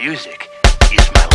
Music. Is my